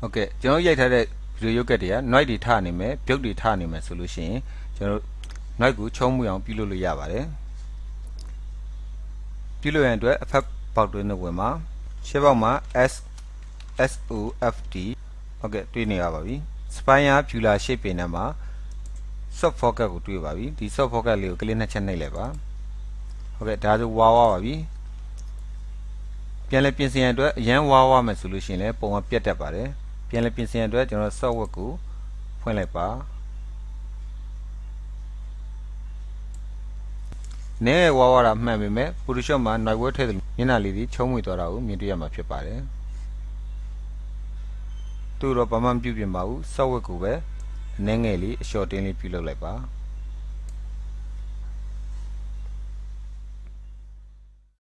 ဟုတ်ကဲ့ကျွန်တော်ရိုက်ထားတဲ့ဗီဒီယိုရုပ်ကတ်တွေက noise တွေထနေမယ်ပြုတ်တွေထနေမယ်ဆိုလို့ရှိရင်ကျွန်တော် noise ကိုချုံးမှုအောင်ပြုလုပ်လို့ရပါတယ်ပြုလုပ်ရန်အတွက် effect ပေါက်တွင်းတစ်ဝင်မှာရှေ့ပေါက်မှာ S SOFT ဟုတ်ကဲ့တွေ့နေရပါပြီ spire fuller shape ပင်ထဲမှာ soft focus ကိုတွေ့ပါပြီဒီ soft focus လေးကိုကလစ်နှစ်ချက်နှိပ်လိုက်ပါဟုတ်ကဲ့ဒါဆိုဝါဝါပါပြီပြန်လည်ပြင်ဆင်ရန်အတွက်အရန်ဝါဝါမယ်ဆိုလို့ရှိရင်လည်းပုံမှန်ပြတ်တတ်ပါတယ် ပြန်လည်ပြင်ဆင်ရန်အတွက်ကျွန်တော် software ကိုဖွင့်လိုက်ပါနဲဝါဝါတာမှန်ပေမဲ့ Photoshop မှာ noise word ထည့်တယ်မျက်နှာလေးတွေချုံးမွေသွားတာကိုမြင်တွေ့ရမှာဖြစ်ပါတယ်သူတော့ဘာမှမပြုပြင်ပါဘူး software ကိုပဲအနှဲငယ်လေးအလျှော့တင်းလေးပြုလုပ်လိုက်ပါ